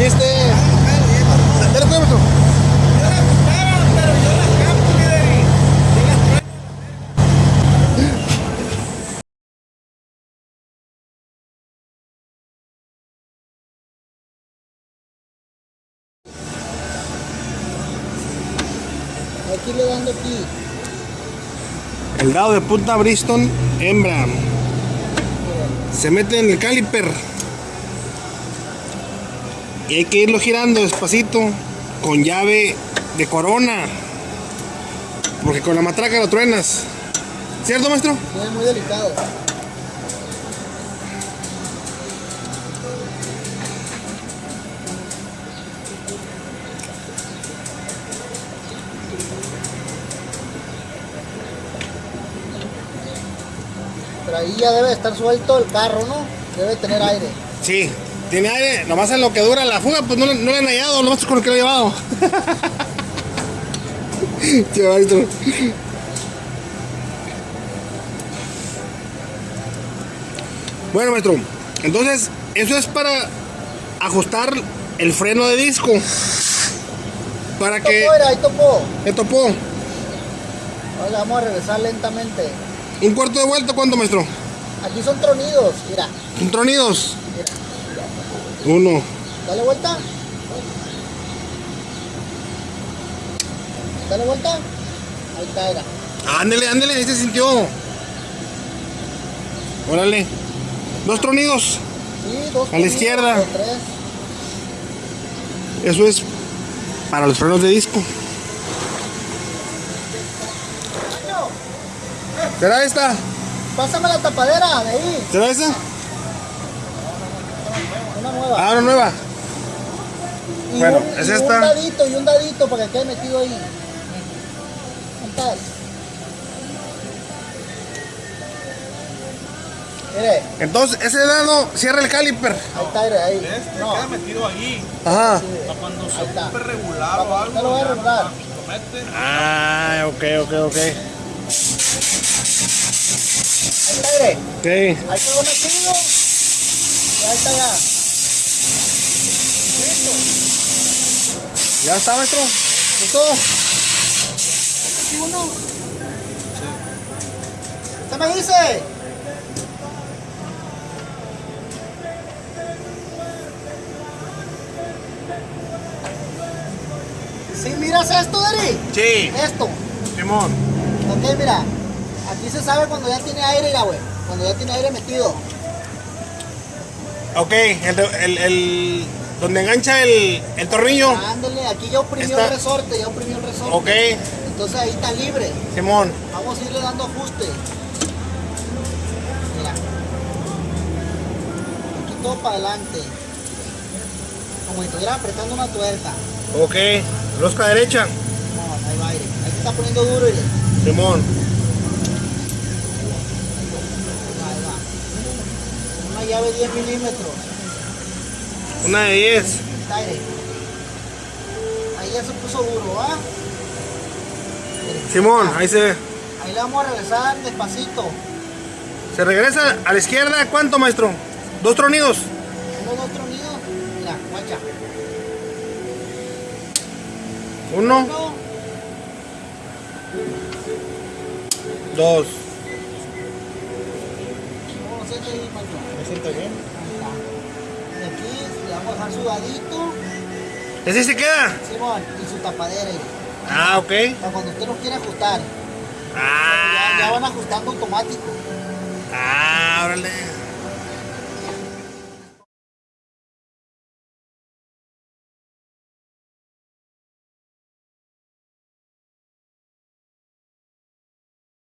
chiste. Dale, cuéntame Aquí le dando aquí. El dado de punta Bristol hembra. Se mete en el caliper. Y hay que irlo girando despacito con llave de corona. Porque con la matraca lo truenas. ¿Cierto, maestro? Sí, muy delicado. Pero ahí ya debe estar suelto el carro, ¿no? Debe tener aire. Sí. Tiene aire, nomás en lo que dura la fuga, pues no, no le han hallado, nomás con lo que lo he llevado. Bueno, maestro, entonces eso es para ajustar el freno de disco. Para que... Topó, era, ahí topó. ¿Qué topó? Ahora vamos a regresar lentamente. ¿Un cuarto de vuelta cuánto, maestro? Aquí son tronidos, mira. ¿Un tronidos? Uno. Dale vuelta. Dale vuelta. Ahí está, era. Ándele, ándele, ahí se sintió. Órale. Dos tronidos. Sí, dos. A la izquierda. tres. Eso es para los frenos de disco. ¿Será esta? Pásame la tapadera de ahí. ¿Será esa? Nueva. Ah, una nueva. y bueno, un, es y esta. Un dadito y un dadito para que quede metido ahí. Mire, Entonces, ese dado cierra el caliper. ahí está, ahí. Este No, queda metido ahí. Ajá. Para cuando se está. ocupe regular o Papá, algo. te lo voy a regular. Lo mete. Ah, ok, ok, ok. ahí está, mire. Ok. Ahí quedó metido. Y ahí está ya. ¿Ya está, maestro? ¿Listo? Aquí uno. ¿Qué me dice? ¿Sí miras esto, Dari? Sí. Esto. Simón. Ok, mira. Aquí se sabe cuando ya tiene aire, ya, güey. Cuando ya tiene aire metido. Ok, el, el, el- donde engancha el, el tornillo. Ándale, aquí ya oprimió Está- el resorte, ya oprimió el resorte. Ok, Entonces ahí está libre. Simón. Vamos a irle dando ajuste. Mira. Aquí todo para adelante. Como si estuviera apretando una tuerca. Ok, rosca derecha. No, ahí va aire. Ahí se está poniendo duro y Simón. ahí va. Una llave 10 milímetros. Una de 10. Está aire. Ahí ya se puso duro, ¿va? Simón, ahí se, Ahí le vamos a regresar despacito. se regresa a la izquierda. ¿Cuánto, maestro? Dos tronidos. Uno, dos tronidos. Mira, guacha. Uno, Uno, dos. ¿cómo lo siente ahí, maestro? Me siento bien. Ahí está. Y aquí le vamos a dejar su dadito, ¿Ese se queda? Simón, y su tapadera. Ah, ok. Para cuando usted los quiera ajustar. Ya, ya Ah, van ajustando automático. ah, órale.